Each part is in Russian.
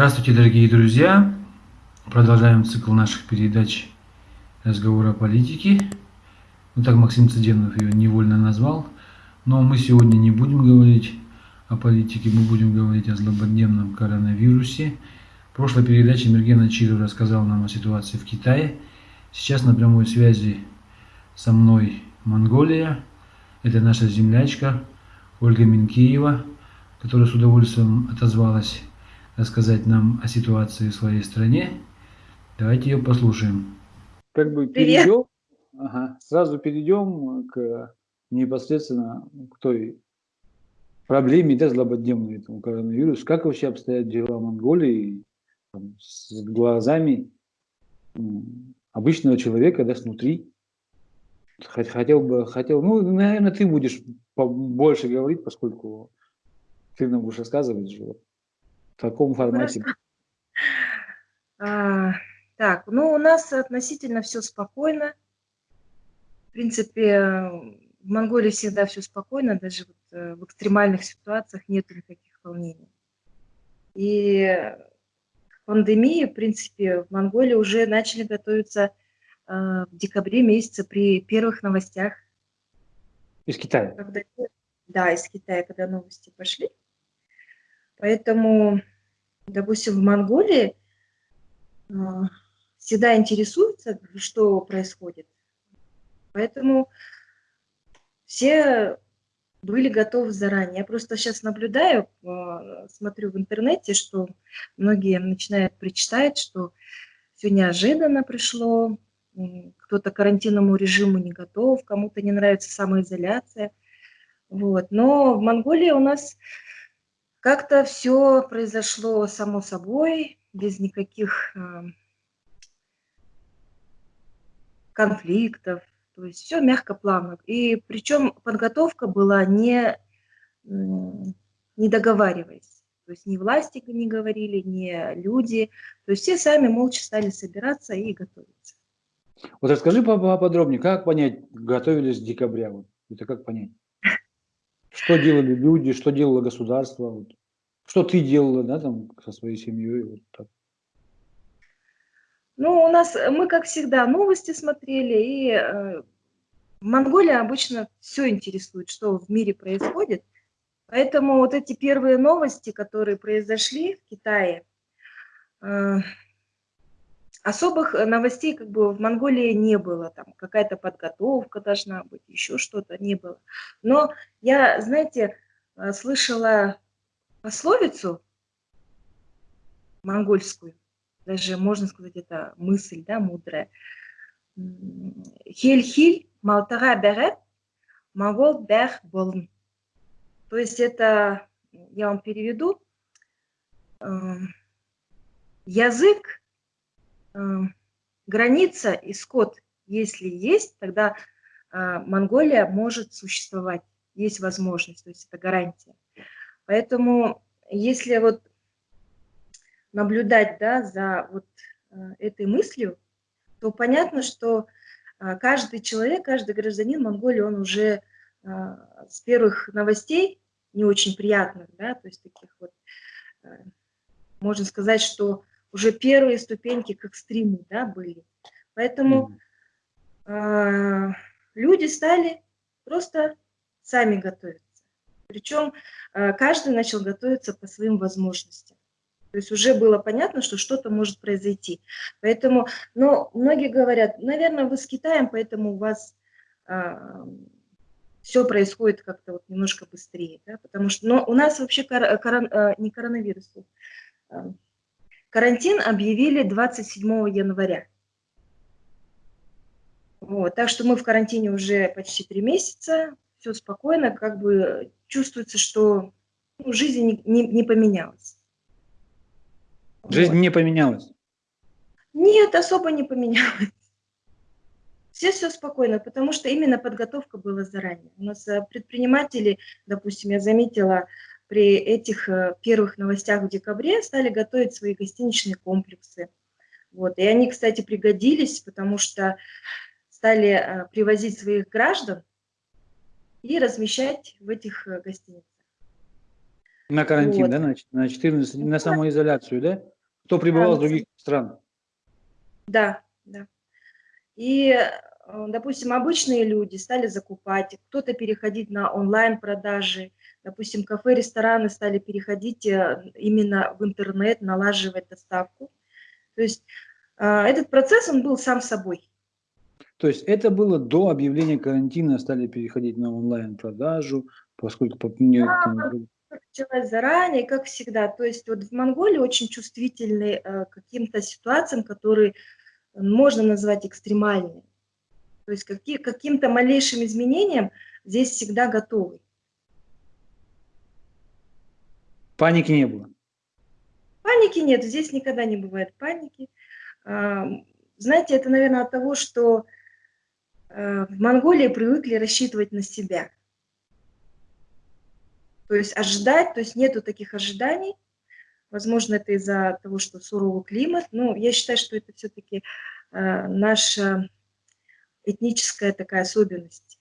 Здравствуйте, дорогие друзья! Продолжаем цикл наших передач разговора о политике. Ну так Максим Цыденов ее невольно назвал. Но мы сегодня не будем говорить о политике, мы будем говорить о злободневном коронавирусе. В прошлой передаче Мергена Чиров рассказал нам о ситуации в Китае. Сейчас на прямой связи со мной Монголия. Это наша землячка Ольга Минкеева, которая с удовольствием отозвалась рассказать нам о ситуации в своей стране. Давайте ее послушаем. Как бы перейдем, ага, сразу перейдем к непосредственно к той проблеме, да, злободневной этому коронавирусу. Как вообще обстоят дела в Монголии там, с глазами обычного человека, да, снутри? Хотел бы, хотел, ну, наверное, ты будешь больше говорить, поскольку ты нам будешь рассказывать же в таком формате. А, так, ну, у нас относительно все спокойно. В принципе, в Монголии всегда все спокойно, даже вот э, в экстремальных ситуациях нет никаких волнений. И к пандемии, в принципе, в Монголии уже начали готовиться Э, в декабре месяце при первых новостях. Из Китая? Когда, да, из Китая, когда новости пошли. Поэтому, допустим, в Монголии э, всегда интересуются, что происходит. Поэтому все были готовы заранее. Я просто сейчас наблюдаю, э, смотрю в интернете, что многие начинают причитать, что все неожиданно пришло, кто-то к карантинному режиму не готов, кому-то не нравится самоизоляция. Вот. Но в Монголии у нас как-то все произошло само собой, без никаких э, конфликтов, то есть все мягко, плавно. И причем подготовка была не, не договариваясь. То есть ни власти не говорили, ни люди. То есть все сами молча стали собираться и готовиться. Вот расскажи поподробнее, как понять, готовились с декабря? Это как понять? Что делали люди, что делало государство? Вот. Что ты делала, да, там, со своей семьей? Вот так. Ну, у нас, мы, как всегда, новости смотрели, и э, Монголия обычно все интересует, что в мире происходит. Поэтому вот эти первые новости, которые произошли в Китае, э, особых э, новостей как бы в Монголии не было, там какая-то подготовка должна быть, еще что-то не было. Но я, знаете, э, слышала пословицу монгольскую, даже можно сказать, это мысль, да, мудрая. Хель-хиль, малтара берет, могол бэх болн. То есть это, я вам переведу, эм, язык граница и скот, если есть, тогда э, Монголия может существовать, есть возможность, то есть это гарантия. Поэтому если вот наблюдать да, за вот э, этой мыслью, то понятно, что э, каждый человек, каждый гражданин Монголии, он уже с первых новостей, не очень приятных, да, то есть таких вот, можно сказать, что уже первые ступеньки к экстриму да, были. Поэтому э, люди стали просто сами готовиться. Причем э, каждый начал готовиться по своим возможностям. То есть уже было понятно, что что-то может произойти. Поэтому, но многие говорят, наверное, вы с Китаем, поэтому у вас э, все происходит как-то вот немножко быстрее. Да? Потому что но у нас вообще кор, корон, э, не коронавирус, э, Карантин объявили 27 января. Вот, так что мы в карантине уже почти три месяца, все спокойно, как бы чувствуется, что ну, жизнь не, не, не поменялась. Жизнь вот. не поменялась? Нет, особо не поменялась. Все все спокойно, потому что именно подготовка была заранее. У нас э, предприниматели, допустим, я заметила, при этих э, первых новостях в декабре стали готовить свои гостиничные комплексы. Вот. И они, кстати, пригодились, потому что стали э, привозить своих граждан и размещать в этих э, гостиницах. На карантин, Вот. да, на, на 14, на самоизоляцию, да? Кто прибывал Да, из других стран? Да, да. И, допустим, обычные люди стали закупать, кто-то переходить на онлайн-продажи, допустим, кафе, рестораны стали переходить э, именно в интернет, налаживать доставку. То есть э, этот процесс, он был сам собой. То есть это было до объявления карантина, стали переходить на онлайн-продажу, поскольку по началась заранее, как всегда. То есть вот в Монголии очень чувствительны э, каким-то ситуациям, которые можно назвать экстремальными. То есть какие, каким-то малейшим изменениям здесь всегда готовы. паники не было. Паники нет, здесь никогда не бывает паники. А, Знаете, это, наверное, от того, что э, в Монголии привыкли рассчитывать на себя. То есть ожидать, то есть нету таких ожиданий. Возможно, это из-за того, что суровый климат. Но я считаю, что это все-таки наша этническая такая особенность.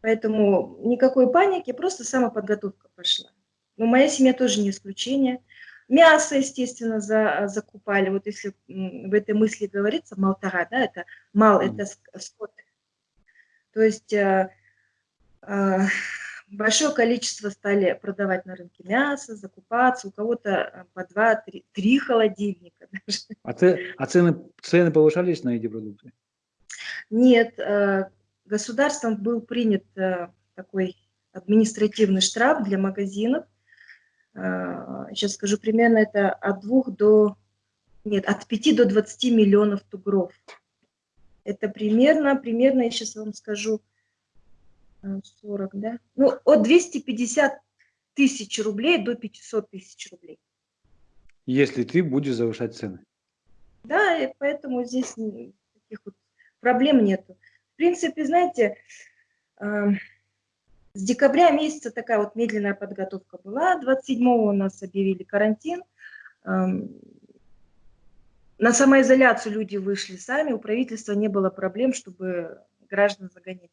Поэтому никакой паники, просто самоподготовка пошла. Но моя семья тоже не исключение. Мясо, естественно, за, закупали. Вот если в этой мысли говорится, малтара, да, это мал, это ск- скот. То есть э, э, большое количество стали продавать на рынке мясо, закупаться. У кого-то э, по два, три, три холодильника. даже. А, це- а цены, цены повышались на эти продукты? Нет, э, государством был принят э, такой административный штраф для магазинов. Сейчас скажу примерно, это от двух до, нет, от 5 до 20 миллионов тугров. Это примерно, примерно, я сейчас вам скажу, 40, да? Ну, от 250 тысяч рублей до 500 тысяч рублей. Если ты будешь завышать цены. Да, и поэтому здесь таких вот проблем нету. В принципе, знаете, эм, с декабря месяца такая вот медленная подготовка была. 27-го у нас объявили карантин. Эм, На самоизоляцию люди вышли сами, у правительства не было проблем, чтобы граждан загонять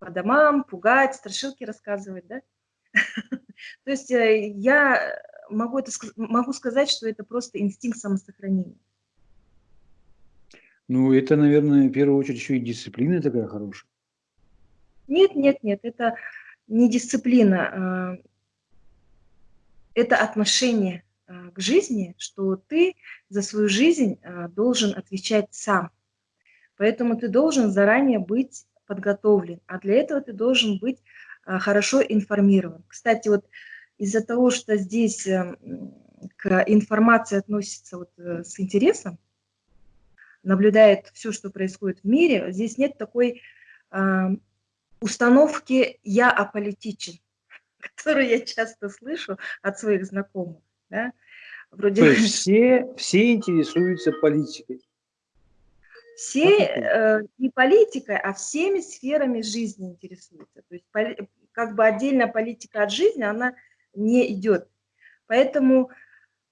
по домам, пугать, страшилки рассказывать, да? То есть э, я могу, это, могу сказать, что это просто инстинкт самосохранения. Ну, это, наверное, в первую очередь еще и дисциплина такая хорошая. Нет, нет, нет, это не дисциплина, э, это отношение э, к жизни, что ты за свою жизнь э, должен отвечать сам. Поэтому ты должен заранее быть подготовлен, а для этого ты должен быть э, хорошо информирован. Кстати, вот из-за того, что здесь э, м, к информации относится вот, э, с интересом, наблюдает все, что происходит в мире, здесь нет такой э, установки «я аполитичен», которую я часто слышу от своих знакомых. Да? Вроде То есть все, все интересуются политикой. Все э, не политикой, а всеми сферами жизни интересуются. То есть как бы отдельно политика от жизни, она не идет. Поэтому,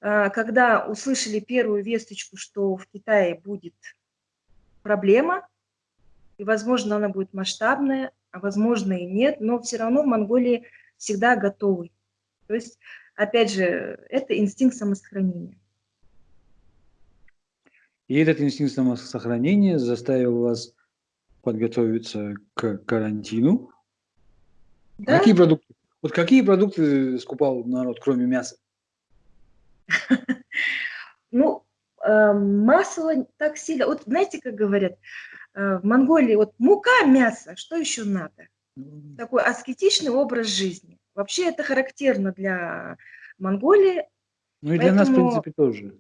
э, когда услышали первую весточку, что в Китае будет проблема, и, возможно, она будет масштабная, а возможно и нет, но все равно в Монголии всегда готовы. То есть, опять же, это инстинкт самосохранения. И этот инстинкт самосохранения заставил вас подготовиться к карантину. Да? Какие продукты? Вот какие продукты скупал народ, кроме мяса? Ну, э, масло так сильно. Вот знаете, как говорят, э, в Монголии вот мука, мясо, что еще надо? Такой аскетичный образ жизни. Вообще это характерно для Монголии. Ну и для нас, в принципе, тоже.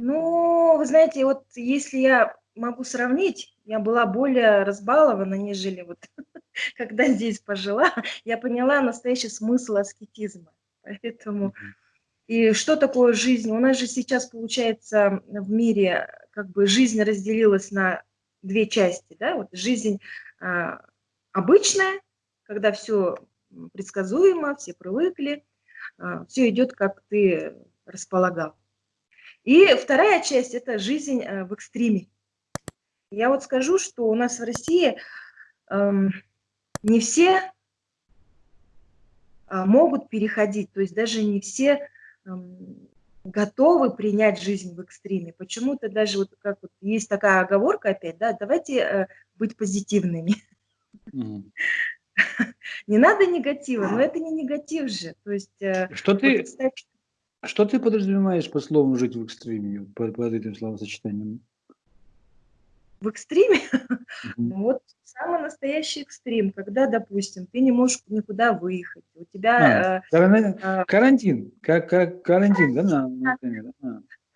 Ну, вы знаете, вот если я могу сравнить, я была более разбалована, нежели вот когда здесь пожила, я поняла настоящий смысл аскетизма. Поэтому. И что такое жизнь? У нас же сейчас, получается, в мире как бы жизнь разделилась на две части. Да? Вот жизнь а, обычная, когда все предсказуемо, все привыкли, все идет, как ты располагал. И вторая часть – это жизнь а, в экстриме. Я вот скажу, что у нас в России эм, не все могут переходить, то есть даже не все готовы принять жизнь в экстриме. Почему-то даже вот как вот есть такая оговорка опять, да, давайте э, быть позитивными. Mm. Не надо негатива, но это не негатив же. То есть, э, что, ты, вот, что ты подразумеваешь по слову «жить в экстриме», под, под этим словосочетанием? В экстриме? Вот самый настоящий экстрим, когда, допустим, ты не можешь никуда выехать, у тебя... А, э, а, карантин, как, как карантин, да, например?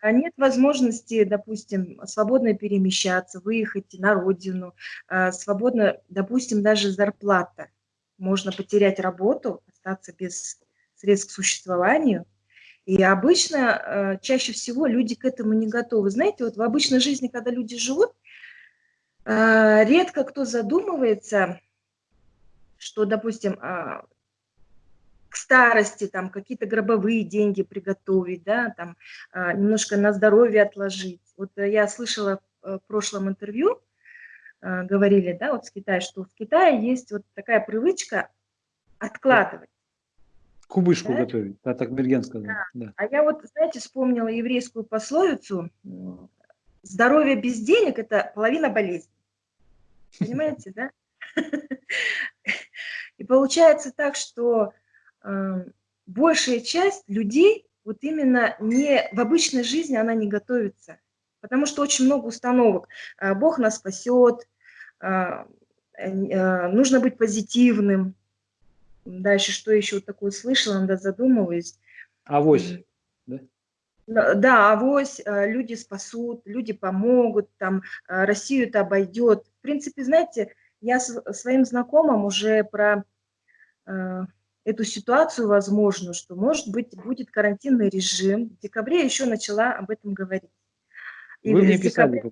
А. Нет возможности, допустим, свободно перемещаться, выехать на родину, а, свободно, допустим, даже зарплата. Можно потерять работу, остаться без средств к существованию. И обычно, чаще всего люди к этому не готовы. Знаете, вот в обычной жизни, когда люди живут, а, редко кто задумывается, что, допустим, а, к старости там какие-то гробовые деньги приготовить, да, там а, немножко на здоровье отложить. Вот я слышала в прошлом интервью, говорили, да, вот с Китая, что в Китае есть вот такая привычка откладывать. Кубышку да? готовить, а так Берген сказал. Да. Да. А я вот, знаете, вспомнила еврейскую пословицу, здоровье без денег – это половина болезни. Понимаете, да? И получается так, что э, большая часть людей вот именно не в обычной жизни она не готовится, потому что очень много установок. Э, Бог нас спасет, э, э, нужно быть позитивным. Дальше что еще такое слышала, надо задумываюсь. Авось. Да? Да, авось, э, люди спасут, люди помогут, там э, Россию это обойдет. В принципе, знаете, я своим знакомым уже про э, эту ситуацию возможно, что может быть будет карантинный режим. В декабре еще начала об этом говорить. И Вы мне писали.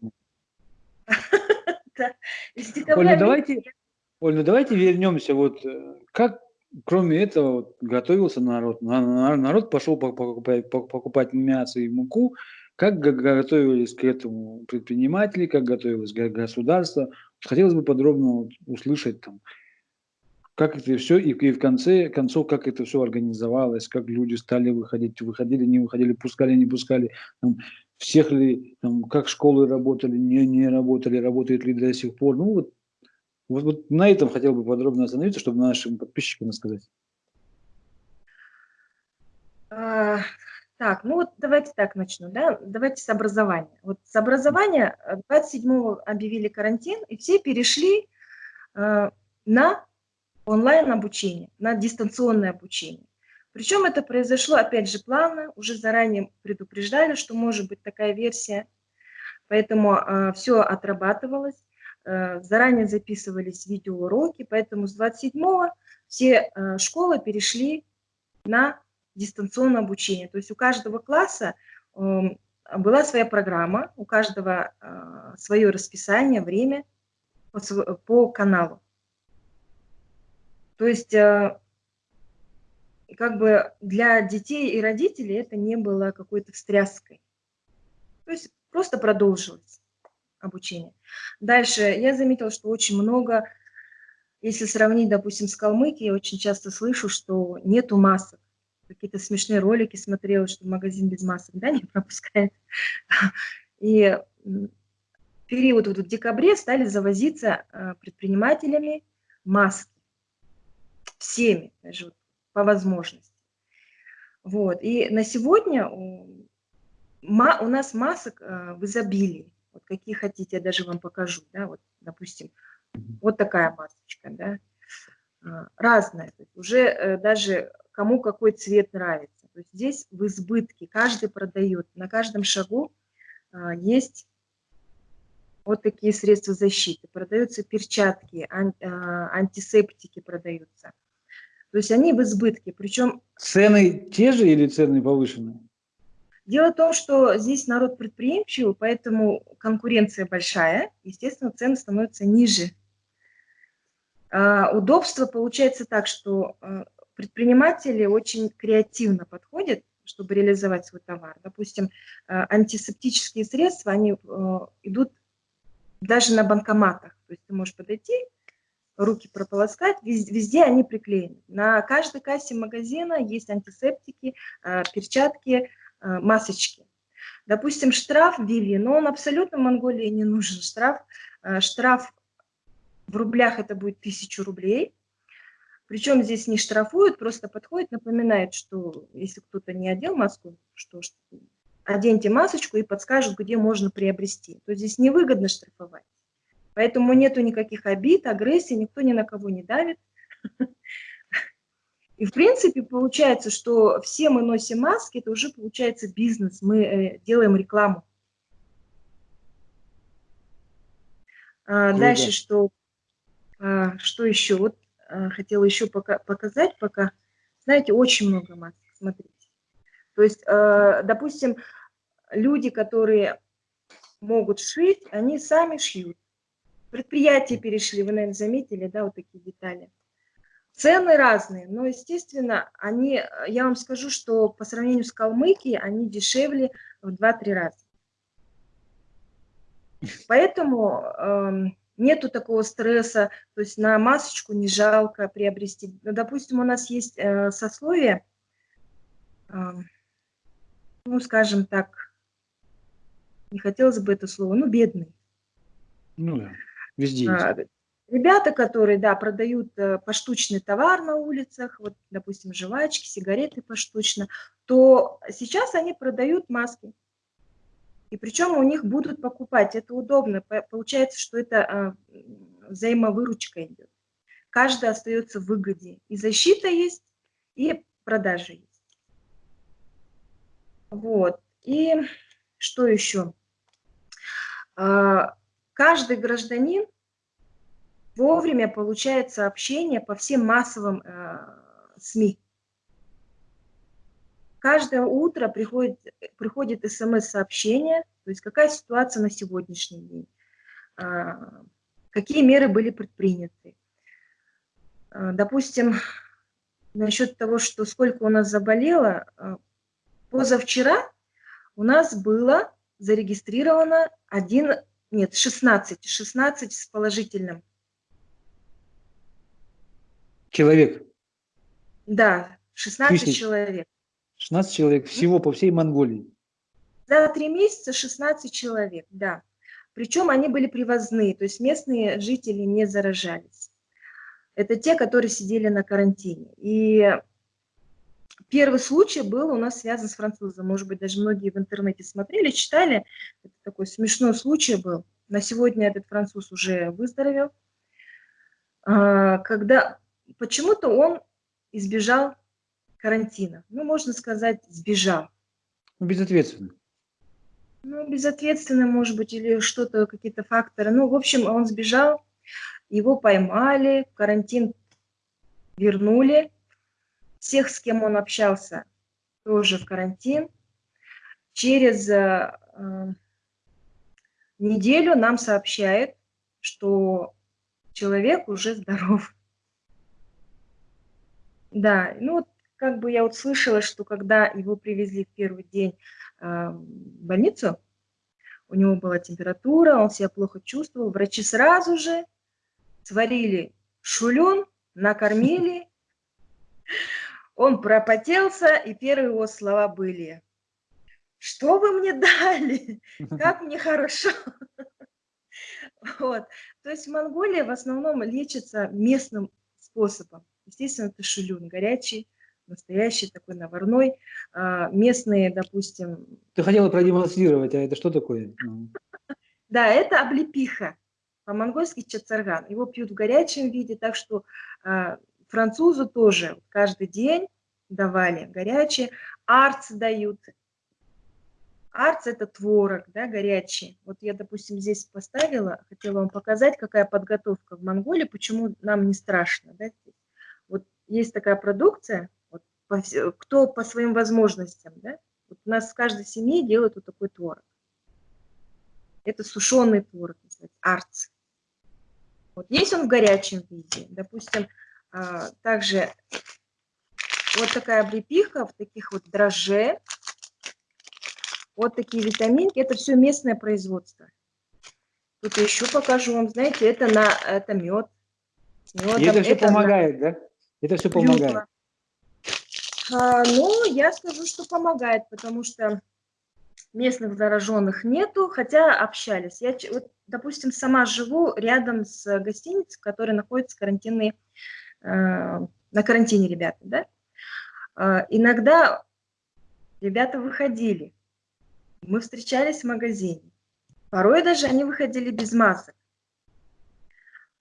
Оль, ну давайте, Оль, ну давайте вернемся. Вот как кроме этого, вот, готовился народ. Народ пошел покупать, покупать мясо и муку. Как готовились к этому предприниматели, как готовилось государство. Хотелось бы подробно услышать, там, как это все, и, и в конце концов, как это все организовалось, как люди стали выходить, выходили, не выходили, пускали, не пускали, там, всех ли, там, как школы работали, не, не работали, работают ли до сих пор. Ну, вот вот, вот на этом хотел бы подробно остановиться, чтобы нашим подписчикам рассказать. А, так, ну вот давайте так начну, да, давайте с образования. Вот с образования 27-го э, объявили карантин, и все перешли э, на онлайн обучение, на дистанционное обучение. Причем это произошло, опять же, плавно, уже заранее предупреждали, что может быть такая версия, поэтому э, все отрабатывалось. Э, заранее записывались видеоуроки, поэтому с 27-го все э, школы перешли на дистанционное обучение. То есть у каждого класса эм, была своя программа, у каждого э, свое расписание, время по, по каналу. То есть как бы для детей и родителей это не было какой-то встряской. То есть просто продолжилось обучения. Дальше я заметила, что очень много, если сравнить, допустим, с Калмыкией, я очень часто слышу, что нету масок. Какие-то смешные ролики смотрела, что магазин без масок да, не пропускает. И период вот в декабре стали завозиться а, предпринимателями маски. Всеми, даже вот, по возможности. Вот. И на сегодня у нас масок а, в изобилии вот какие хотите, я даже вам покажу, да, вот, допустим, вот такая масочка, да, а, разная, уже э, даже кому какой цвет нравится. То есть здесь в избытке, каждый продает, на каждом шагу а, есть вот такие средства защиты. Продаются перчатки, а, антисептики продаются. То есть они в избытке, причем... Цены те же или цены повышенные? Дело в том, что здесь народ предприимчивый, поэтому конкуренция большая, естественно, цены становятся ниже. А, удобство получается так, что а, предприниматели очень креативно подходят, чтобы реализовать свой товар. Допустим, а, антисептические средства, они идут даже на банкоматах. То есть ты можешь подойти, руки прополоскать, везде, везде они приклеены. На каждой кассе магазина есть антисептики, перчатки, масочки. Допустим, штраф ввели, но он абсолютно Монголии не нужен. Штраф, э, штраф в рублях это будет 1000 рублей. Причем здесь не штрафуют, просто подходит, напоминает, что если кто-то не одел маску, что оденьте масочку и подскажут, где можно приобрести. То здесь невыгодно штрафовать. Поэтому нету никаких обид, агрессии, никто ни на кого не давит. И в принципе получается, что все мы носим маски, это уже получается бизнес, мы э, делаем рекламу. А, дальше что, а, что еще? Вот а, хотела еще пока, показать пока. Знаете, очень много масок, смотрите. То есть, а, допустим, люди, которые могут шить, они сами шьют. Предприятия перешли, вы, наверное, заметили, да, вот такие детали. Цены разные, но, естественно, они, я вам скажу, что по сравнению с Калмыкией, они дешевле в 2-3 раза. Поэтому э, нету такого стресса, то есть на масочку не жалко приобрести. Допустим, у нас есть э, сословие, э, ну, скажем так, не хотелось бы это слово, ну, бедный. Ну да. Везде а, Ребята, которые, да, продают э, поштучный товар на улицах, вот, допустим, жвачки, сигареты поштучно, то сейчас они продают маски. И причем у них будут покупать, это удобно. Получается, что это а, взаимовыручка идет. Каждый остается в выгоде. И защита есть, и продажа есть. Вот. И что еще? А, каждый гражданин вовремя получает сообщения по всем массовым э, СМИ. Каждое утро приходит, приходит смс-сообщение, то есть какая ситуация на сегодняшний день, э, какие меры были предприняты. Э, допустим, насчет того, что сколько у нас заболело, э, позавчера у нас было зарегистрировано один нет, 16, 16 с положительным. Человек? Да, 16 Тысяч. человек. 16 человек всего по всей Монголии? За три месяца 16 человек, да. Причем они были привозные, то есть местные жители не заражались. Это те, которые сидели на карантине. И Первый случай был у нас связан с французом. Может быть, даже многие в интернете смотрели, читали. Это такой смешной случай был. На сегодня этот француз уже выздоровел. А, когда почему-то он избежал карантина. Ну, можно сказать, сбежал. Безответственно. Ну, безответственно, может быть, или что-то, какие-то факторы. Ну, в общем, он сбежал, его поймали, карантин вернули, всех, с кем он общался, тоже в карантин. Через э, э, неделю нам сообщает, что человек уже здоров. Да, ну вот как бы я вот слышала, что когда его привезли в первый день э, в больницу, у него была температура, он себя плохо чувствовал, врачи сразу же сварили шулен, накормили, он пропотелся, и первые его слова были, что вы мне дали, как мне хорошо. Вот. То есть в Монголии в основном лечится местным способом. Естественно, это шулюн, горячий, настоящий такой наварной. А, местные, допустим... Ты хотела продемонстрировать, а это что такое? Да, это облепиха, по-монгольски чацарган. Его пьют в горячем виде, так что а, Французу тоже каждый день давали горячие. Арц дают. Арц – это творог, да, горячий. Вот я, допустим, здесь поставила, хотела вам показать, какая подготовка в Монголии, почему нам не страшно. Да? Вот есть такая продукция, вот, по, кто по своим возможностям. Да? Вот у нас в каждой семье делают вот такой творог. Это сушеный творог, называется, арц. Вот есть он в горячем виде. Допустим, а, также вот такая облепиха в таких вот дрожже. Вот такие витаминки. Это все местное производство. Тут еще покажу вам. Знаете, это, на, это мед. И это все помогает, да? Это все помогает. А, ну, я скажу, что помогает, потому что местных зараженных нету, хотя общались. Я, вот, допустим, сама живу рядом с гостиницей, которая находится карантинной, э, на карантине ребята, да. Э, иногда ребята выходили, мы встречались в магазине. Порой даже они выходили без масок.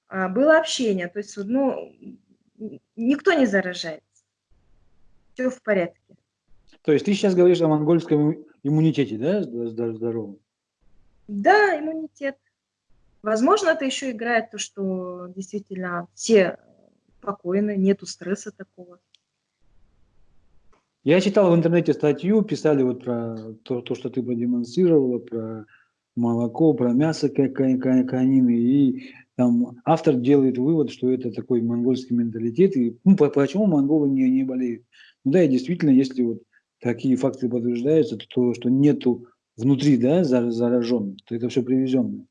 А, было общение, то есть, ну, никто не заражается. Все в порядке. То есть ты сейчас говоришь о монгольском иммунитете, да, здоровом? Да, иммунитет. Возможно, это еще играет то, что действительно все спокойны, нету стресса такого. Я читал в интернете статью, писали вот про то, то что ты продемонстрировала, про молоко, про мясо конины, и там автор делает вывод, что это такой монгольский менталитет, и ну, почему монголы не, не болеют. Ну да, и действительно, если вот такие факты подтверждаются, то, то что нету внутри да, зараженных, то это все привезенное.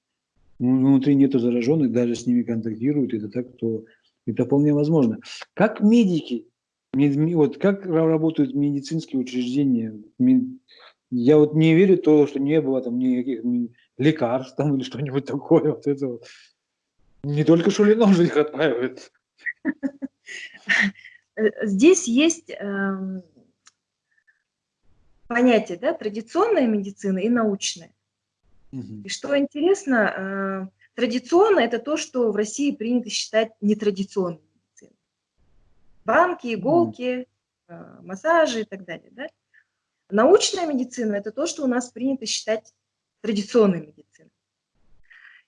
Ну, внутри нету зараженных, даже с ними контактируют, это так, то это вполне возможно. Как медики вот как работают медицинские учреждения? Я вот не верю в то, что не было там никаких лекарств там или что-нибудь такое. Вот это вот. Не только Шулином же их отправят. Здесь есть э, понятие, да, традиционная медицина и научная. Угу. И что интересно, э, традиционно это то, что в России принято считать нетрадиционным банки, иголки, mm. массажи и так далее. Да? Научная медицина – это то, что у нас принято считать традиционной медициной.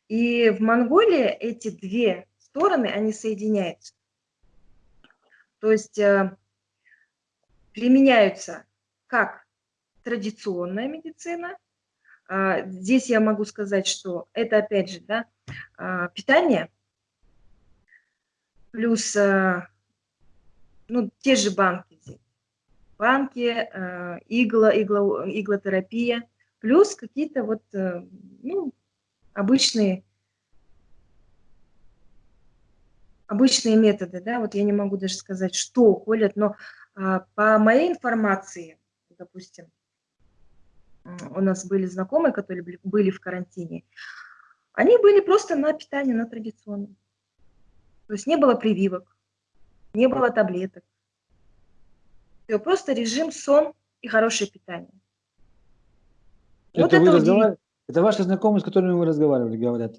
И в Монголии эти две стороны, они соединяются. То есть э, применяются как традиционная медицина. Э, здесь я могу сказать, что это опять же да, э, питание, плюс э, ну, те же банки. Банки, э, игла, игла, иглотерапия, плюс какие-то вот, э, ну, обычные, обычные методы, да, вот я не могу даже сказать, что колят, но э, по моей информации, допустим, у нас были знакомые, которые были в карантине, они были просто на питании, на традиционном. То есть не было прививок, не было таблеток. Просто режим, сон и хорошее питание. Это, вот это, разговар... это ваши знакомые, с которыми вы разговаривали, говорят?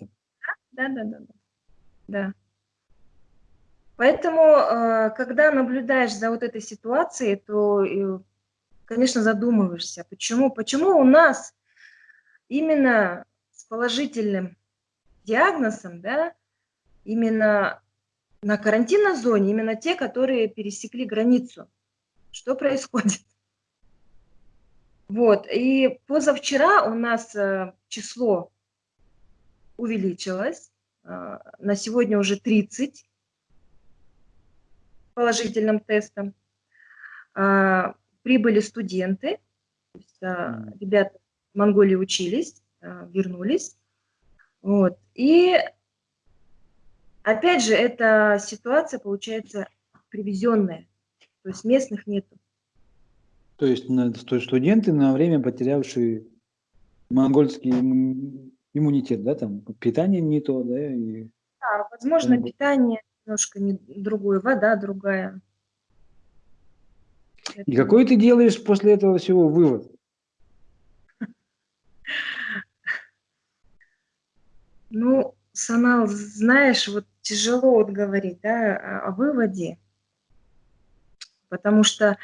Да, да, да. Да. да. Поэтому, э, когда наблюдаешь за вот этой ситуацией, то, э, конечно, задумываешься, почему, почему у нас именно с положительным диагнозом, да, именно на карантинной зоне именно те, которые пересекли границу. Что происходит? Вот, и позавчера у нас э, число увеличилось, э, на сегодня уже 30 положительным тестом. Э, прибыли студенты, ребята в Монголии учились, вернулись. Вот, и Опять же, эта ситуация получается привезенная, то есть местных нету. То есть, то есть студенты на время потерявшие монгольский иммунитет, да, там питание не то, да? И... Да, возможно, там... питание немножко не другое, вода другая. И какой ты делаешь после этого всего вывод? Ну, Санал, знаешь, вот тяжело вот говорить да, о выводе, потому что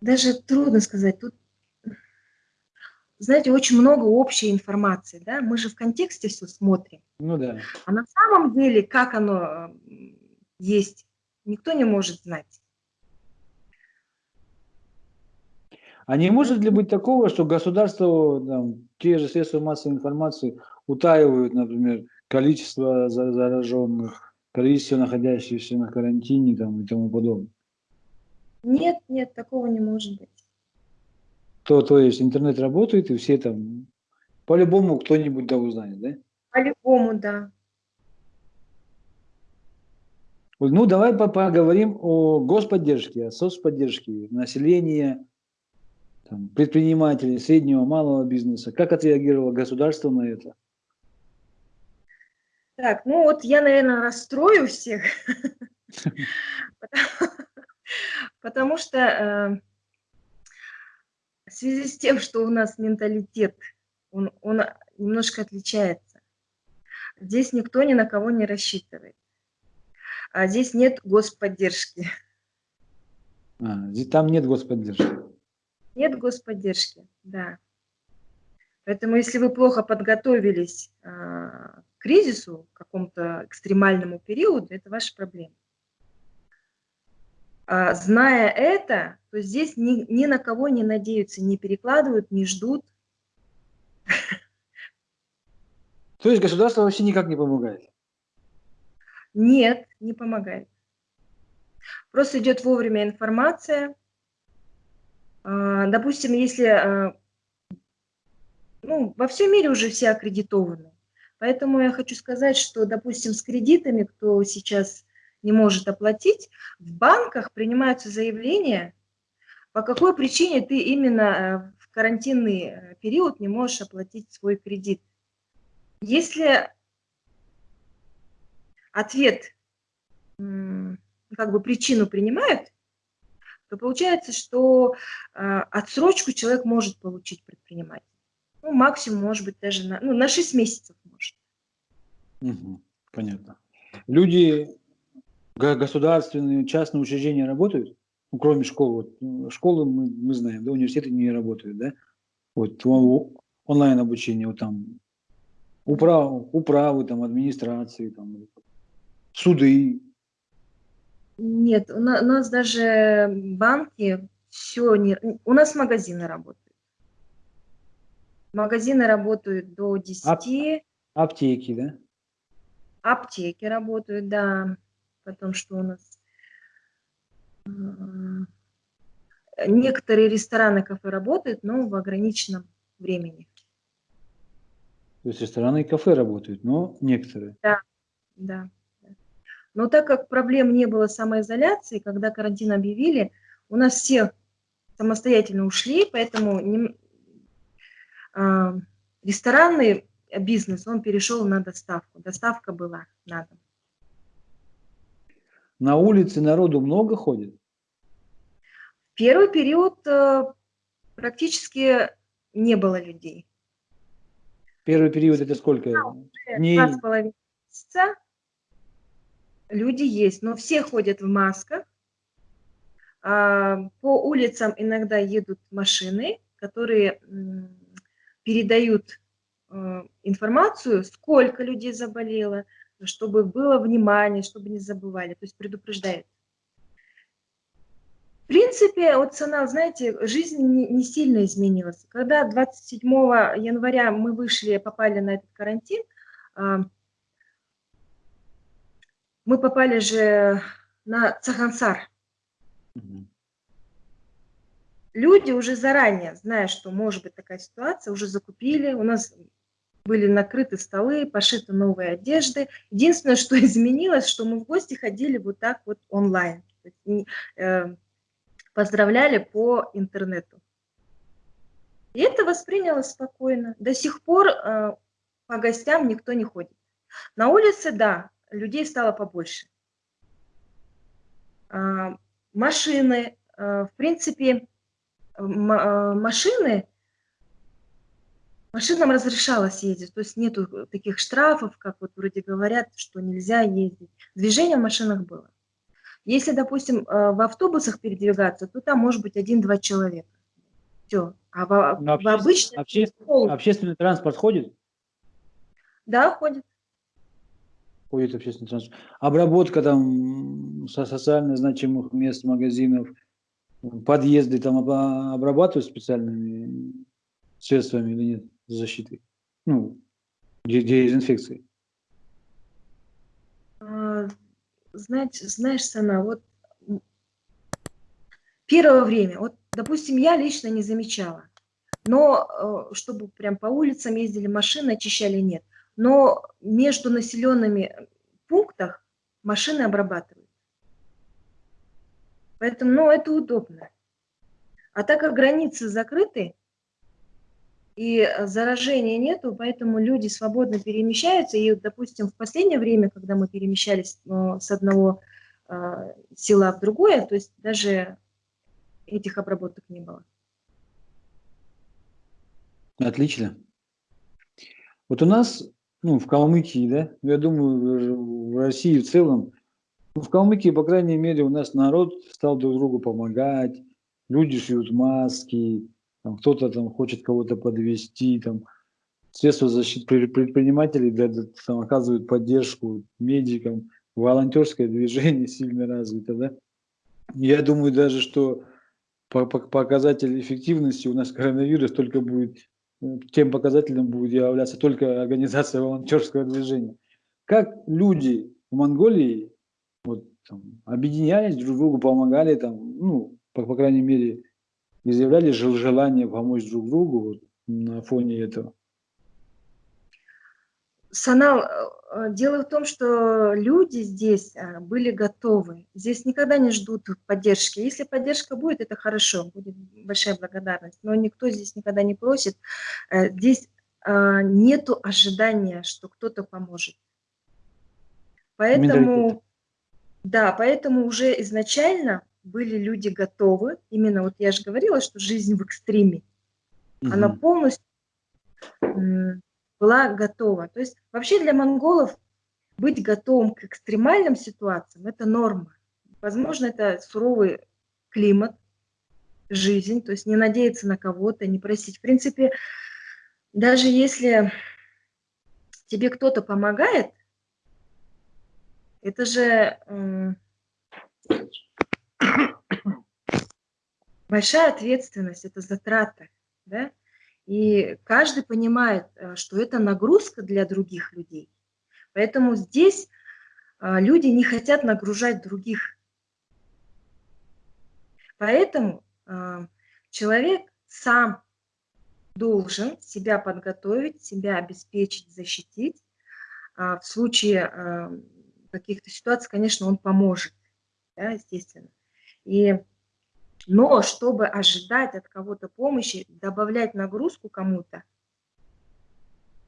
даже трудно сказать. Тут, знаете, очень много общей информации, да, мы же в контексте все смотрим. Ну да. А на самом деле, как оно есть, никто не может знать. А не может ли быть такого, что государство, там, те же средства массовой информации утаивают, например, количество зараженных, количество находящихся на карантине там, и тому подобное? Нет, нет, такого не может быть. То, то есть интернет работает, и все там, по-любому кто-нибудь да узнает, да? По-любому, да. Ну, давай поговорим о господдержке, о соцподдержке населения, там, предпринимателей, среднего, малого бизнеса. Как отреагировало государство на это? Так, ну вот я, наверное, расстрою всех, потому что э, в связи с тем, что у нас менталитет, он, он немножко отличается. Здесь никто ни на кого не рассчитывает. А здесь нет господдержки. А, там нет господдержки. Нет господдержки, да. Поэтому если вы плохо подготовились а, к кризису, к какому-то экстремальному периоду, это ваша проблема. А, зная это, то здесь ни, ни на кого не надеются, не перекладывают, не ждут. То есть государство вообще никак не помогает? Нет, не помогает. Просто идет вовремя информация. А, допустим, если а, ну, во всем мире уже все аккредитованы. Поэтому я хочу сказать, что, допустим, с кредитами, кто сейчас не может оплатить, в банках принимаются заявления, по какой причине ты именно э, в карантинный период не можешь оплатить свой кредит. Если ответ, как бы причину принимают, то получается, что э, отсрочку человек может получить предприниматель. Ну, максимум, может быть, даже на, ну, на 6 месяцев может. Понятно. Люди, государственные, частные учреждения работают? Ну, кроме школ. Вот, школы мы, мы знаем, да, университеты не работают, да? Вот онлайн обучение, вот там управ, управы, там, администрации, там, суды. Нет, у нас, у нас даже банки все не... У нас магазины работают. Магазины работают до 10. Ап аптеки, да? Аптеки работают, да. Потом что у нас? Некоторые рестораны, кафе работают, но в ограниченном времени. То есть рестораны и кафе работают, но некоторые? Да, да. Но так как проблем не было самоизоляции, когда карантин объявили, у нас все самостоятельно ушли, поэтому не, э, ресторанный бизнес, он перешел на доставку. Доставка была на дом. На улице народу много ходит? В первый период э, практически не было людей. Первый период это сколько? Дней? Два с половиной месяца люди есть, но все ходят в масках. А, по улицам иногда едут машины, которые передают э, информацию, сколько людей заболело, чтобы было внимание, чтобы не забывали, то есть предупреждает. В принципе, вот цена, знаете, жизнь не, не сильно изменилась. Когда 27 января мы вышли, попали на этот карантин, а, мы попали же на Цагансар. Люди уже заранее, зная, что может быть такая ситуация, уже закупили. У нас были накрыты столы, пошиты новые одежды. Единственное, что изменилось, что мы в гости ходили вот так вот онлайн. Э, поздравляли по интернету. И это воспринялось спокойно. До сих пор э, по гостям никто не ходит. На улице, да, людей стало побольше. А, машины, а, в принципе, а, машины, машинам разрешалось ездить, то есть нету таких штрафов, как вот вроде говорят, что нельзя ездить. Движение в машинах было. Если, допустим, в автобусах передвигаться, то там может быть один-два человека. Все. А в, Но в обычном... Общественный, общественный транспорт ходит? Да, ходит ходит общественный транспорт. Обработка там со социально значимых мест, магазинов, подъезды там обрабатывают специальными средствами или нет защиты? Ну, дезинфекции. А, знаете, знаешь, Сана, вот первое время, вот, допустим, я лично не замечала. но э, чтобы прям по улицам ездили машины, очищали, нет. Но между населенными пунктах машины обрабатывают. Поэтому, ну, это удобно. А так как границы закрыты, и заражения нету, поэтому люди свободно перемещаются. И, допустим, в последнее время, когда мы перемещались э, с одного э, села в другое, то есть даже этих обработок не было. Отлично. Вот у нас, ну, в Калмыкии, да, ну, я думаю, в России в целом, ну, в Калмыкии, по крайней мере, у нас народ стал друг другу помогать, люди шьют маски, кто-то там хочет кого-то подвести, там, средства защиты предпринимателей да, там, оказывают поддержку медикам, волонтерское движение сильно развито, да. Я думаю даже, что показатель эффективности у нас коронавирус только будет, тем показателем будет являться только организация волонтерского движения. Как люди в Монголии вот, там, объединялись друг другу, помогали, там, ну, по, по крайней мере, изъявляли желание помочь друг другу вот, на фоне этого? Санал, э, дело в том, что люди здесь э, были готовы. Здесь никогда не ждут поддержки. Если поддержка будет, это хорошо, будет большая благодарность. Но никто здесь никогда не просит. Э, здесь нету ожидания, что кто-то поможет. Поэтому, да, поэтому уже изначально были люди готовы. Именно вот я же говорила, что жизнь в экстриме. Угу. Она полностью была готова. То есть вообще для монголов быть готовым к экстремальным ситуациям – это норма. Возможно, это суровый климат, жизнь, то есть не надеяться на кого-то, не просить. В принципе, даже если тебе кто-то помогает, это же большая ответственность, это затраты, да? И каждый понимает, э, что это нагрузка для других людей. Поэтому здесь э, люди не хотят нагружать других. Поэтому э, человек сам должен себя подготовить, себя обеспечить, защитить. В случае каких-то ситуаций, конечно, он поможет, да, естественно. И но чтобы ожидать от кого-то помощи, добавлять нагрузку кому-то,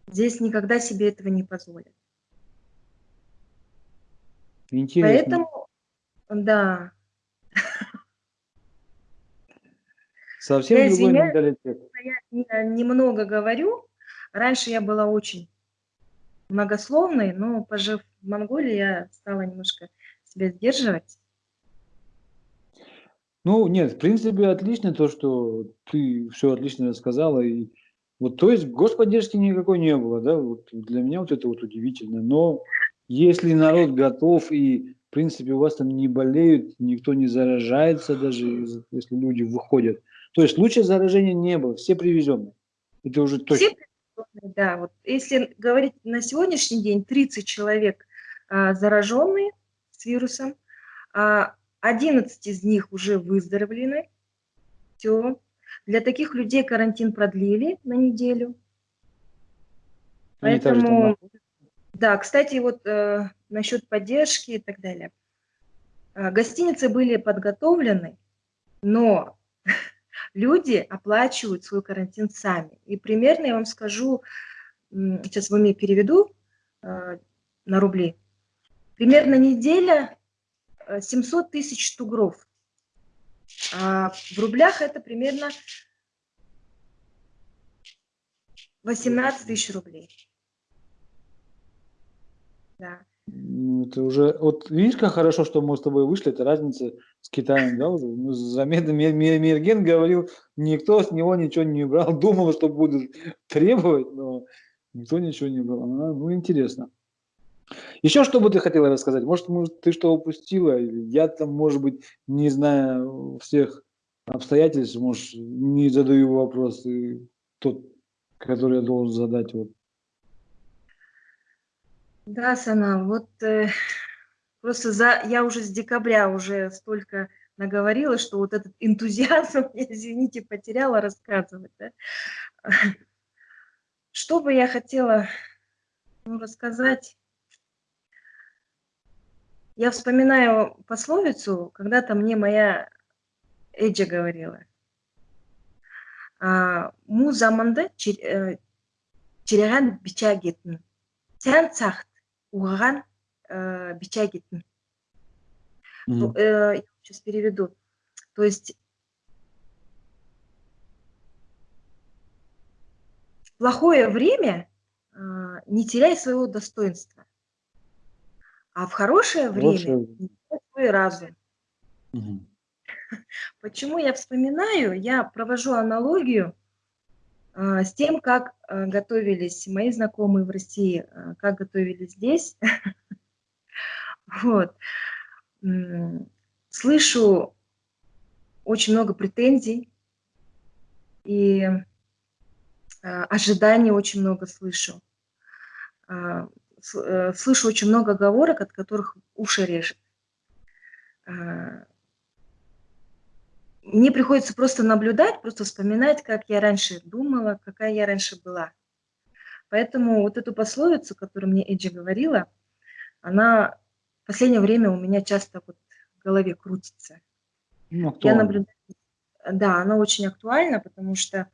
здесь никогда себе этого не позволят. Интересно. Поэтому, да. Совсем я другой менталитет. Я немного говорю. Раньше я была очень многословной, но пожив в Монголии, я стала немножко себя сдерживать. Ну, нет, в принципе, отлично то, что ты все отлично рассказала. И вот, то есть господдержки никакой не было, да, вот для меня вот это вот удивительно. Но если народ готов и, в принципе, у вас там не болеют, никто не заражается даже, если люди выходят. То есть лучше заражения не было, все привезенные. Это уже точно. Все да. Вот если говорить на сегодняшний день, 30 человек а, зараженные с вирусом, а 11 из них уже выздоровлены. Все. Для таких людей карантин продлили на неделю. Поэтому, да, кстати, вот э, насчет поддержки и так далее. Э, гостиницы были подготовлены, но люди оплачивают свой карантин сами. И примерно я вам скажу, сейчас в уме переведу э, на рубли, примерно неделя 700 тысяч тугров. А в рублях это примерно 18 тысяч рублей. Да. Ну, это уже, вот видишь, как хорошо, что мы с тобой вышли, это разница с Китаем, да, уже. Ну, заметно, Мерген говорил, никто с него ничего не брал, думал, что будут требовать, но никто ничего не брал. Ну, интересно. Еще что бы ты хотела рассказать? Может, может, ты что упустила? Я там, может быть, не знаю всех обстоятельств, может, не задаю вопрос тот, который я должен задать. Вот. Да, Сана, вот э, просто за, я уже с декабря уже столько наговорила, что вот этот энтузиазм, извините, потеряла рассказывать. Да? Что бы я хотела ну, рассказать? Я вспоминаю пословицу, когда-то мне моя Эджа говорила. Му заманда череган бича кеттің. Сән сақт, уғаған бича кеттің. Я сейчас переведу. То есть в плохое время не теряй своего достоинства, а в хорошее время свой разум. Угу. Почему я вспоминаю? Я провожу аналогию э, с тем, как э, готовились мои знакомые в России, э, как готовились здесь. Вот. Слышу очень много претензий и ожиданий очень много слышу. Слышу очень много оговорок, от которых уши режет мне приходится просто наблюдать, просто вспоминать, как я раньше думала, какая я раньше была. Поэтому вот эту пословицу, которую мне Эджи говорила, она в последнее время у меня часто вот в голове крутится. Ну, я наблюдаю, да, она очень актуальна, потому что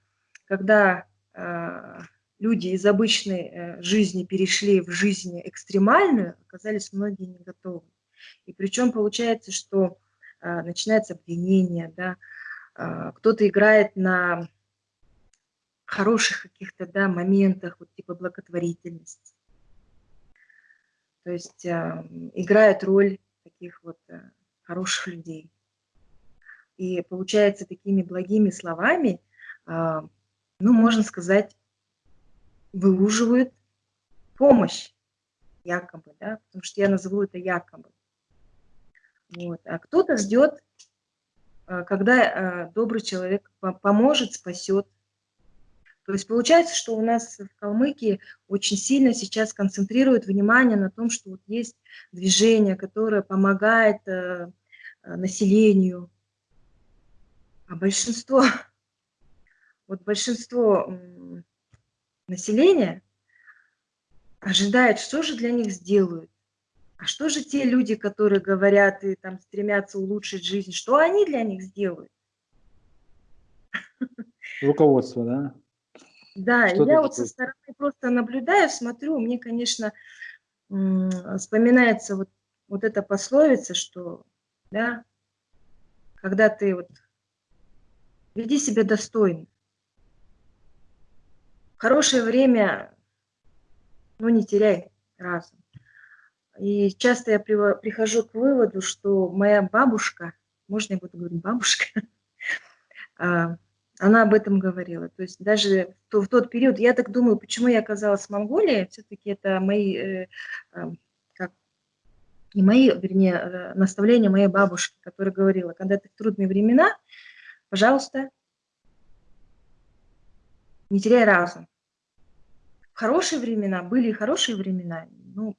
когда э, люди из обычной э, жизни перешли в жизнь экстремальную, оказались многие не готовы. И причем получается, что а, начинается обвинение, да, а, кто-то играет на хороших каких-то да, моментах, вот типа благотворительности. То есть э, играет роль таких вот э, хороших людей. И получается такими благими словами, э, ну, можно сказать, выуживают помощь якобы, да, потому что я назову это якобы. Вот. А кто-то ждет, а, когда а, добрый человек поможет, спасет. То есть получается, что у нас в Калмыкии очень сильно сейчас концентрируют внимание на том, что вот есть движение, которое помогает э, населению. А большинство, вот большинство населения ожидает, что же для них сделают. А что же те люди, которые говорят и там стремятся улучшить жизнь, что они для них сделают? Руководство, да? Да, что я вот со стороны просто наблюдаю, смотрю, мне, конечно, вспоминается вот, вот эта пословица, что, да, когда ты вот веди себя достойно. Хорошее время, ну, не теряй разум. И часто я прихожу к выводу, что моя бабушка, можно я буду говорить бабушка, а, она об этом говорила. То есть даже в тот период, я так думаю, почему я оказалась в Монголии, все-таки это мои, э, а, как, не мои, вернее, э, наставления моей бабушки, которая говорила, когда ты в трудные времена, пожалуйста, не теряй разум. В хорошие времена, были и хорошие времена, ну,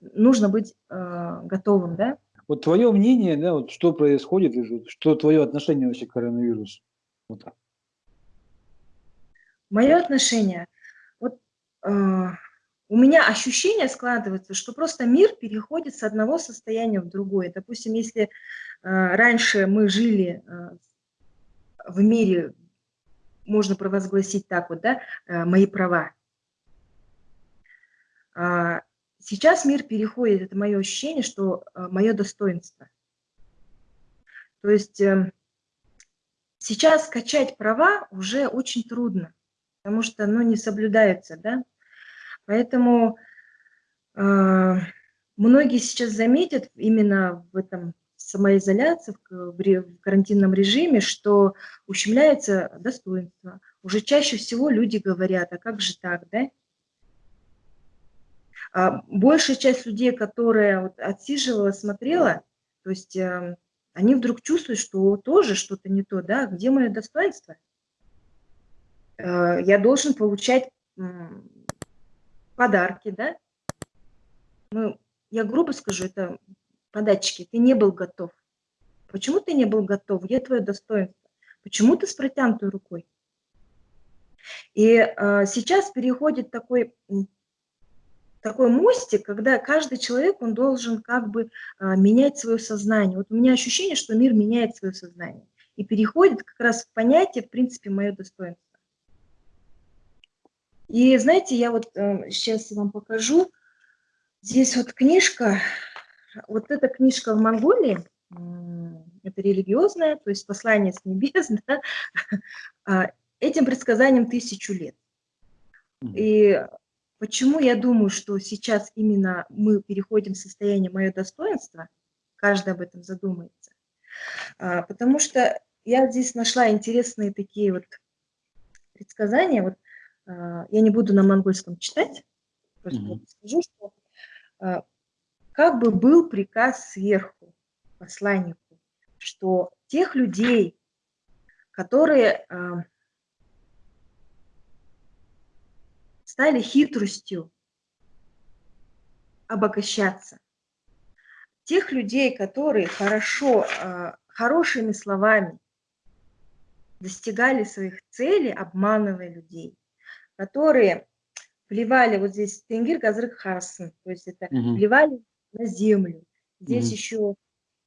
нужно быть э, готовым, да? Вот твое мнение, да, вот что происходит, что твое отношение вообще к коронавирусу? Вот. Мое отношение, вот э, у меня ощущение складывается, что просто мир переходит с одного состояния в другое. Допустим, если э, раньше мы жили э, в мире, можно провозгласить так вот, да, э, мои права. Э, Сейчас мир переходит, это мое ощущение, что э, мое достоинство. То есть э, сейчас скачать права уже очень трудно, потому что ну, не соблюдаются, да. Поэтому многие сейчас заметят именно в этом самоизоляции, в, в карантинном режиме, что ущемляется достоинство. Уже чаще всего люди говорят, а как же так, да? А большая часть людей, которая вот отсиживала, смотрела, то есть э, они вдруг чувствуют, что тоже что-то не то, да, где мое достоинство? Э, я должен получать подарки, да? Ну, я грубо скажу, это податчики, ты не был готов. Почему ты не был готов? Где твое достоинство? Почему ты с протянутой рукой? И э, сейчас переходит такой, такой мостик, когда каждый человек, он должен как бы э, менять свое сознание. Вот у меня ощущение, что мир меняет свое сознание и переходит как раз в понятие, в принципе, мое достоинство. И знаете, я вот э, сейчас вам покажу. Здесь вот книжка, вот эта книжка в Монголии, это религиозное, то есть послание с небес, да, а, этим предсказанием тысячу лет. И почему я думаю, что сейчас именно мы переходим в состояние мое достоинство, каждый об этом задумается, а, потому что я здесь нашла интересные такие вот предсказания, вот а, я не буду на монгольском читать, просто mm -hmm. скажу, что как бы был приказ сверху, посланнику, что тех людей, которые э, стали хитростью обогащаться, тех людей, которые хорошо, э, хорошими словами достигали своих целей, обманывая людей, которые плевали, вот здесь тенгир газрык хасан, то есть это угу. плевали на землю. Здесь угу. еще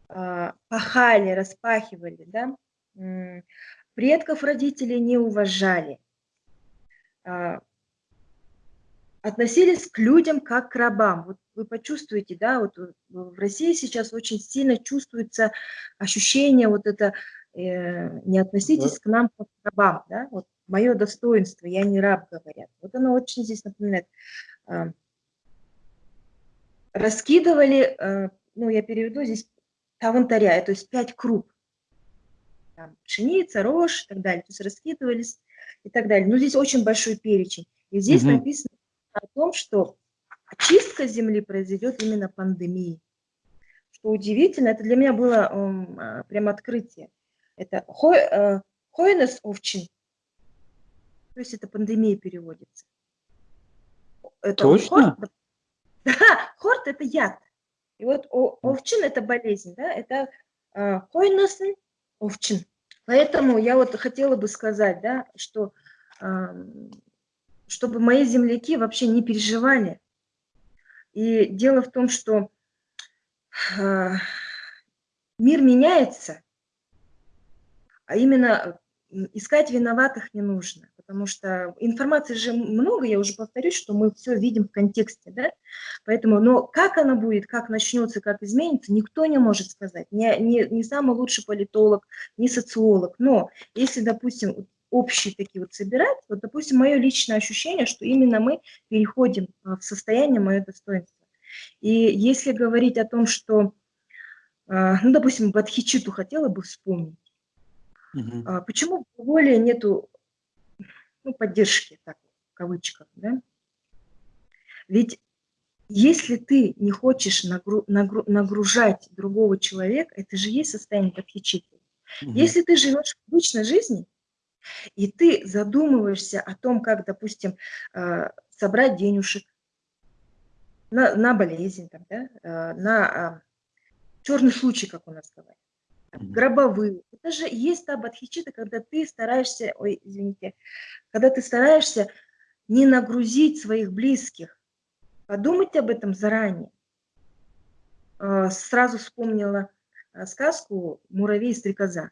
а, пахали, распахивали, да, предков родителей не уважали, а, относились к людям как к рабам. Вот вы почувствуете, да, вот в России сейчас очень сильно чувствуется ощущение вот это, э, не относитесь к нам как к рабам, да, вот мое достоинство, я не раб, говорят. Вот оно очень здесь напоминает. Э, раскидывали, э, ну, я переведу здесь тавантаря, то есть пять круп. Там, пшеница, рожь и так далее. То есть раскидывались и так далее. Но здесь очень большой перечень. И здесь угу. написано о том, что очистка земли произойдет именно пандемией. Что удивительно, это для меня было um, прям открытие. Это хойнес овчин. То есть это пандемия переводится. Это Точно? Хорт, да, хорт это яд. И вот овчин – это болезнь, да, это хойносен овчин. Поэтому я вот хотела бы сказать, да, что чтобы мои земляки вообще не переживали. И дело в том, что мир меняется, а именно искать виноватых не нужно потому что информации же много, я уже повторюсь, что мы все видим в контексте, да, поэтому, но как она будет, как начнется, как изменится, никто не может сказать, не, не, не самый лучший политолог, не социолог, но если, допустим, общие такие вот собирать, вот, допустим, мое личное ощущение, что именно мы переходим а, в состояние мое достоинство. И если говорить о том, что, а, ну, допустим, Бадхичиту хотела бы вспомнить, Угу. Почему в Монголии нету ну, поддержки, так, в кавычках, да? Ведь если ты не хочешь нагру, нагру, нагружать другого человека, это же есть состояние подхичиты. Угу. Если ты живешь в обычной жизни, и ты задумываешься о том, как, допустим, э, собрать денежек на, на болезнь, там, да, э, на а, черный случай, как у нас говорят, гробовые. Это же есть та бадхичита, когда ты стараешься, ой, извините, когда ты стараешься не нагрузить своих близких. Подумайте об этом заранее. А, сразу вспомнила а, сказку «Муравей и стрекоза».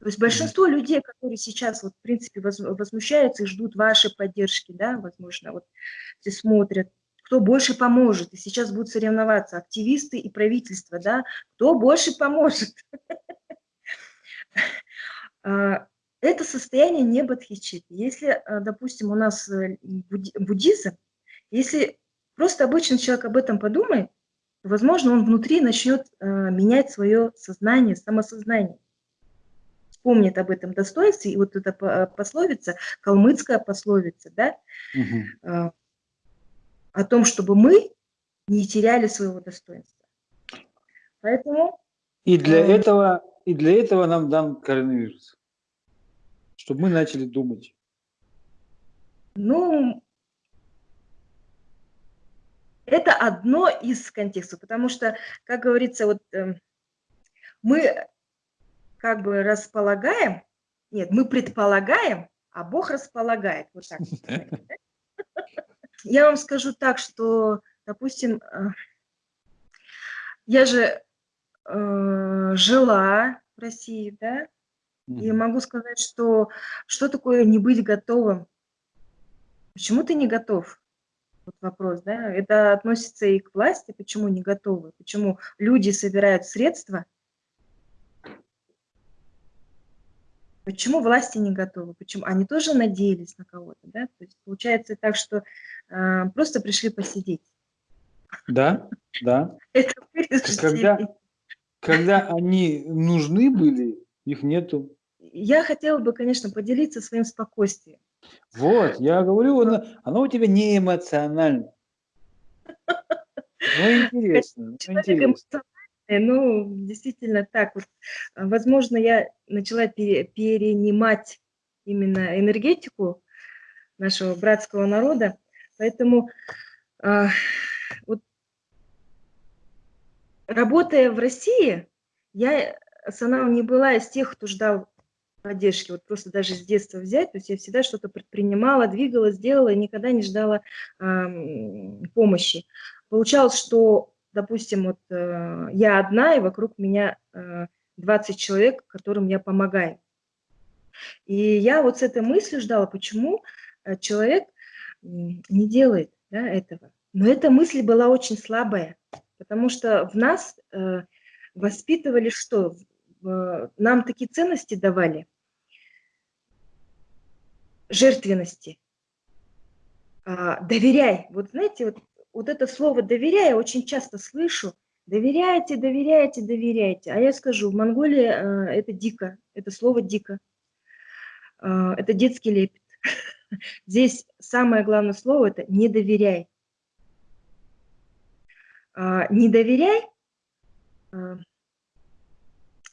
То есть большинство людей, которые сейчас, вот, в принципе, возмущаются и ждут вашей поддержки, да, возможно, вот все смотрят, кто больше поможет. И сейчас будут соревноваться активисты и правительство, да, кто больше поможет. А, это состояние не бодхичит. Если, а, допустим, у нас э, буддизм, если просто обычный человек об этом подумает, то, возможно, он внутри начнет а, менять свое сознание, самосознание. Вспомнит об этом достоинстве, и вот эта пословица, калмыцкая пословица, да, угу о том, чтобы мы не теряли своего достоинства. Поэтому... И для, э, этого, и для этого нам дан коронавирус, чтобы мы начали думать. Ну, это одно из контекстов, потому что, как говорится, вот э, мы как бы располагаем, нет, мы предполагаем, а Бог располагает. Вот так. Я вам скажу так, что, допустим, э, я же э, жила в России, да, и могу сказать, что что такое не быть готовым? Почему ты не готов? Вот вопрос, да? Это относится и к власти, почему не готовы, почему люди собирают средства, почему власти не готовы, почему они тоже надеялись на кого-то, да? То есть получается так, что э, просто пришли посидеть. Да, да. Это когда, когда они нужны были, их нету. Я хотела бы, конечно, поделиться своим спокойствием. Вот, я говорю, оно, оно у тебя не эмоционально. Ну, интересно. Ну, интересно. Ну, действительно так. Вот, возможно, я начала пере, перенимать именно энергетику нашего братского народа. Поэтому э, вот, работая в России, я сама не была из тех, кто ждал поддержки, вот просто даже с детства взять, то есть я всегда что-то предпринимала, двигалась, делала, и никогда не ждала э, помощи. Получалось, что, допустим, вот э, я одна, и вокруг меня э, 20 человек, которым я помогаю. И я вот с этой мыслью ждала, почему э, человек не делает да, этого. Но эта мысль была очень слабая, потому что в нас э, воспитывали что? Нам такие ценности давали, жертвенности. А, доверяй. Вот знаете, вот, вот это слово доверяй я очень часто слышу. Доверяйте, доверяйте, доверяйте. А я скажу, в Монголии а, это дико, это слово дико. А, это детский лепет. Здесь самое главное слово это не доверяй. А, не доверяй а,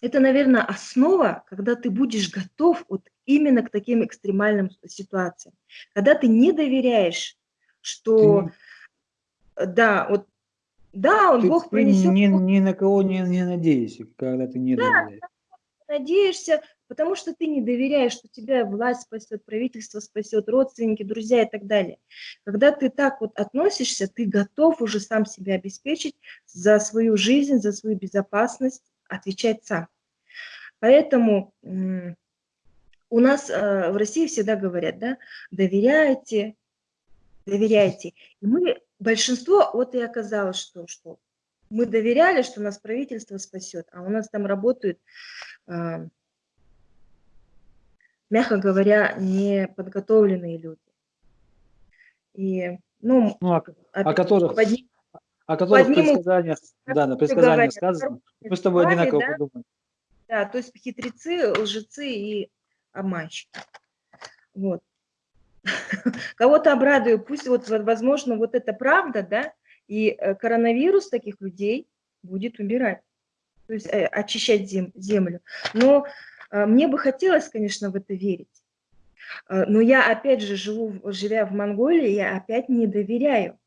это, наверное, основа, когда ты будешь готов вот именно к таким экстремальным ситуациям. Когда ты не доверяешь, что, ты... да, вот, да, он ты, Бог принесет... Ни, ни на кого не, не надеешься, когда ты не да, доверяешь. Надеешься, потому что ты не доверяешь, что тебя власть спасет, правительство спасет, родственники, друзья и так далее. Когда ты так вот относишься, ты готов уже сам себя обеспечить за свою жизнь, за свою безопасность, отвечать сам. Поэтому у нас э, в России всегда говорят, да, доверяйте, доверяйте. И мы, большинство, вот и оказалось, что, что мы доверяли, что нас правительство спасет, а у нас там работают, э, мягко говоря, неподготовленные люди. И, ну, ну а, о которых, подним, о которых в предсказаниях, да, на предсказаниях сказано, мы с тобой одинаково да? подумаем. Да, то есть хитрецы, лжецы и обманщики. Вот. Кого-то обрадую, пусть вот, возможно, вот это правда, да, и э, коронавирус таких людей будет убирать, то есть э, очищать зем, землю. Но э, мне бы хотелось, конечно, в это верить. Но я, опять же, живу, живя в Монголии, я опять не доверяю.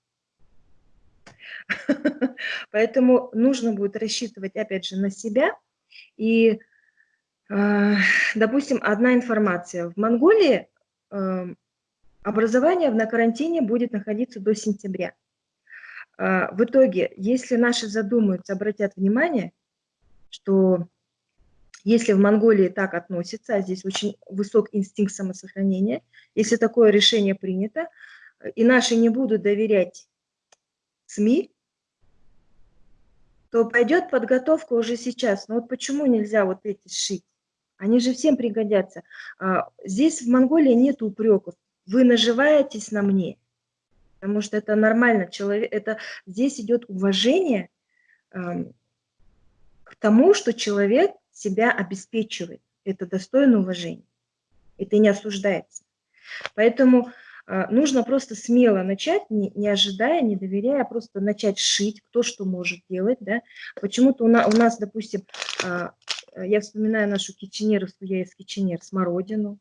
Поэтому нужно будет рассчитывать, опять же, на себя. И допустим, одна информация. В Монголии эм, образование на карантине будет находиться до сентября. Э, в итоге, если наши задумаются, обратят внимание, что если в Монголии так относятся, а здесь очень высок инстинкт самосохранения, если такое решение принято, и наши не будут доверять СМИ, то пойдет подготовка уже сейчас. Но вот почему нельзя вот эти сшить? Они же всем пригодятся. А, здесь в Монголии нет упреков. Вы наживаетесь на мне, потому что это нормально. Человек, это, здесь идет уважение к тому, что человек себя обеспечивает. Это достойно уважения. Это не осуждается. Поэтому а, нужно просто смело начать, не, не ожидая, не доверяя, а просто начать шить, кто что может делать. Да? Почему-то у, на, у нас, допустим, Э, я вспоминаю нашу киченеровскую, я из киченер, смородину.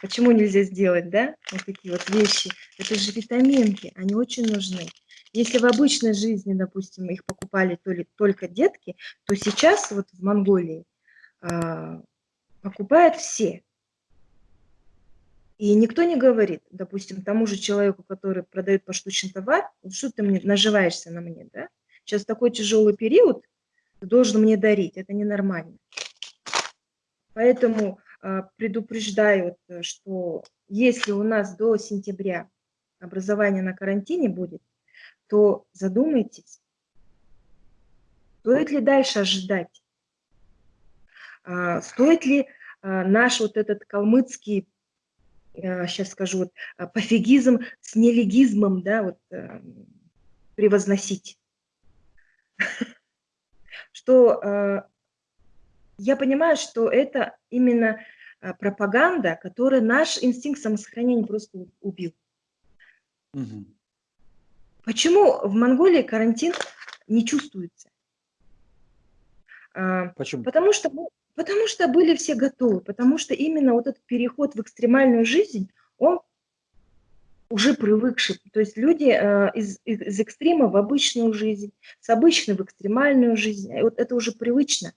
Почему нельзя сделать, да, вот такие вот вещи? Это же витаминки, они очень нужны. Если в обычной жизни, допустим, их покупали то ли, только детки, то сейчас вот в Монголии а, покупают все. И никто не говорит, допустим, тому же человеку, который продает поштучный товар, что ты мне наживаешься на мне, да? Сейчас такой тяжелый период, ты должен мне дарить, это ненормально. Поэтому э, предупреждаю, что если у нас до сентября образование на карантине будет, то задумайтесь, стоит ли дальше ожидать, э, стоит ли э, наш вот этот калмыцкий сейчас скажу, вот, а, пофигизм с нелегизмом, да, вот, э, превозносить. Что э, я понимаю, что это именно э, пропаганда, которая наш инстинкт самосохранения просто убил. Угу. Почему в Монголии карантин не чувствуется? А, Почему? Потому что Потому что были все готовы, потому что именно вот этот переход в экстремальную жизнь, он уже привыкший. То есть люди э, из, из, из экстрима в обычную жизнь, с обычной в экстремальную жизнь, вот это уже привычно.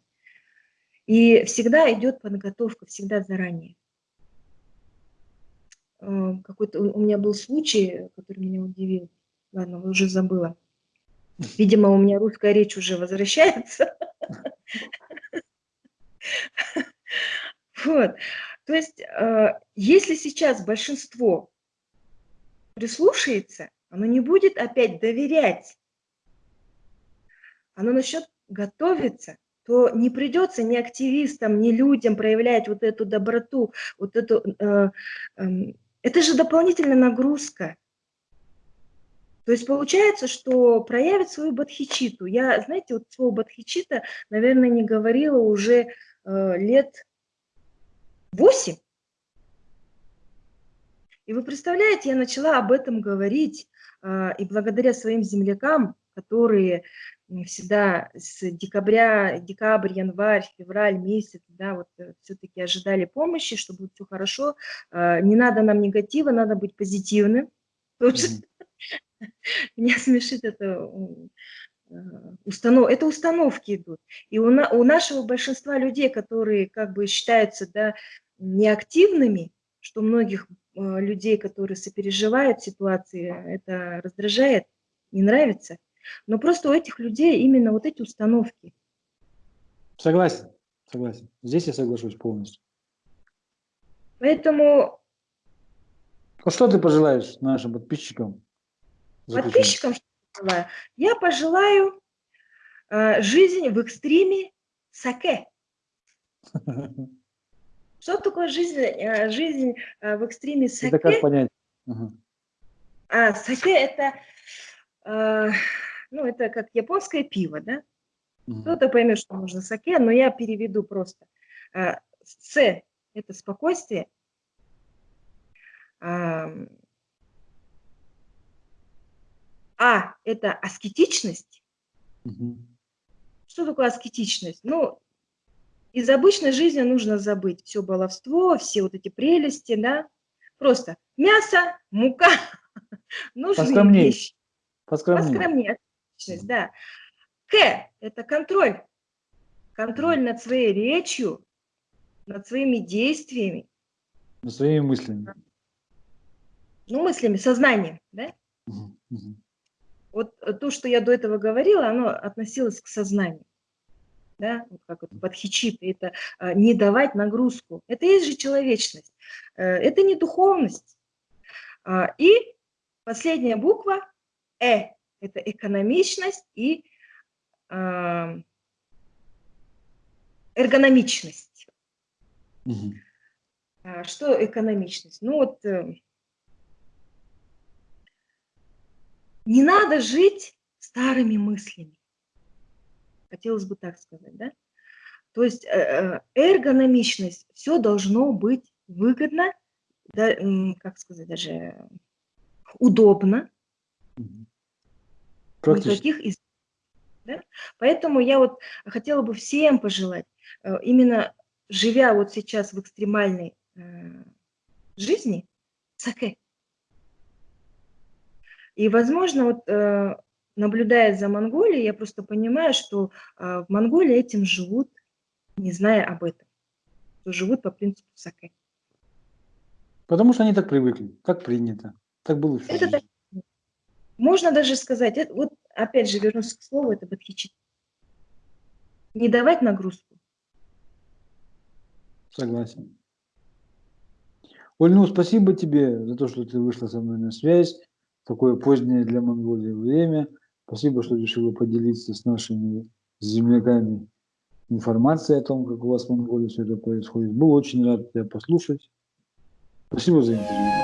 И всегда идет подготовка, всегда заранее. Э, Какой-то у меня был случай, который меня удивил. Ладно, уже забыла. Видимо, у меня русская речь уже возвращается. Вот. То есть, э, если сейчас большинство прислушается, оно не будет опять доверять, оно начнет готовиться, то не придется ни активистам, ни людям проявлять вот эту доброту, вот эту... Э, э, это же дополнительная нагрузка. То есть получается, что проявит свою бадхичиту. Я, знаете, вот слово бадхичита, наверное, не говорила уже э, лет 8. И вы представляете, я начала об этом говорить, э, и благодаря своим землякам, которые всегда с декабря, декабрь, январь, февраль месяц, да, вот э, все-таки ожидали помощи, чтобы будет все хорошо. Э, не надо нам негатива, надо быть позитивным. Mm -hmm. Меня смешит это установ... это установки идут. И у, на... у нашего большинства людей, которые как бы считаются да, неактивными, что многих э, людей, которые сопереживают ситуации, это раздражает, не нравится. Но просто у этих людей именно вот эти установки. Согласен, согласен. Здесь я соглашусь полностью. Поэтому... А что ты пожелаешь нашим подписчикам? Подписчикам что пожелаю? Я пожелаю э, жизнь в экстриме саке. Что такое жизнь, э, жизнь э, в экстриме саке? Это как понять? А, саке это, э, ну, это как японское пиво, да? Угу. Кто-то поймет, что нужно саке, но я переведу просто. Э, с – это спокойствие. А – это аскетичность. Угу. Что такое аскетичность? Ну, из обычной жизни нужно забыть все баловство, все вот эти прелести, да. Просто мясо, мука, нужные Поскромнее. вещи. Поскромнее. Поскромнее, да. К – это контроль. Контроль над своей речью, над своими действиями. Над своими мыслями. Ну, мыслями, сознанием, да? Угу, угу. Вот то, что я до этого говорила, оно относилось к сознанию да, вот как это подхичит, это а, не давать нагрузку. Это есть же человечность, э, это не духовность. А, и последняя буква Э, это экономичность и а, эргономичность. Угу. Что экономичность? Ну вот э, не надо жить старыми мыслями. Хотелось бы так сказать, да? То есть э, э, эргономичность, все должно быть выгодно, да, как сказать, даже удобно. Никаких из... да? Поэтому я вот хотела бы всем пожелать, э, именно живя вот сейчас в экстремальной жизни, саке. И, возможно, вот наблюдая за Монголией, я просто понимаю, что в Монголии этим живут. не зная об этом, то живут по принципу сакэ. Потому что они так привыкли, так принято, так было Это так. Можно даже сказать, вот опять же вернусь к слову, это бодхичитта. Не давать нагрузку. Согласен. Оль, ну спасибо тебе за то, что ты вышла со мной на связь такое позднее для Монголии время. Спасибо, что решила поделиться с нашими земляками информацией о том, как у вас в Монголии все это происходит. Был очень рад тебя послушать. Спасибо за интервью.